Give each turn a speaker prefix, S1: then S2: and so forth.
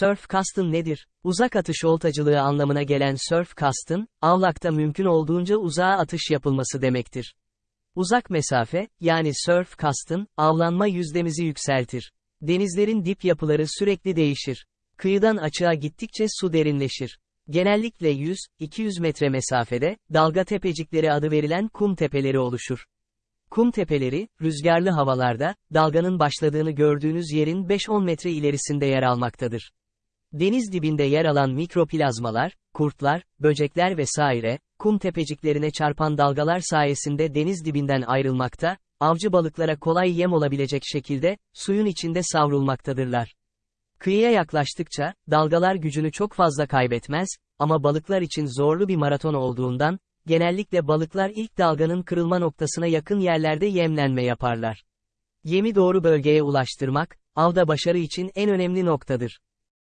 S1: Surf castın nedir? Uzak atış oltacılığı anlamına gelen surf castın, avlakta mümkün olduğunca uzağa atış yapılması demektir. Uzak mesafe, yani surf castın, avlanma yüzdemizi yükseltir. Denizlerin dip yapıları sürekli değişir. Kıyıdan açığa gittikçe su derinleşir. Genellikle 100-200 metre mesafede, dalga tepecikleri adı verilen kum tepeleri oluşur. Kum tepeleri, rüzgarlı havalarda, dalganın başladığını gördüğünüz yerin 5-10 metre ilerisinde yer almaktadır. Deniz dibinde yer alan mikroplazmalar, kurtlar, böcekler vesaire, kum tepeciklerine çarpan dalgalar sayesinde deniz dibinden ayrılmakta, avcı balıklara kolay yem olabilecek şekilde, suyun içinde savrulmaktadırlar. Kıyıya yaklaştıkça, dalgalar gücünü çok fazla kaybetmez, ama balıklar için zorlu bir maraton olduğundan, genellikle balıklar ilk dalganın kırılma noktasına yakın yerlerde yemlenme yaparlar. Yemi doğru bölgeye ulaştırmak, avda başarı için en önemli noktadır.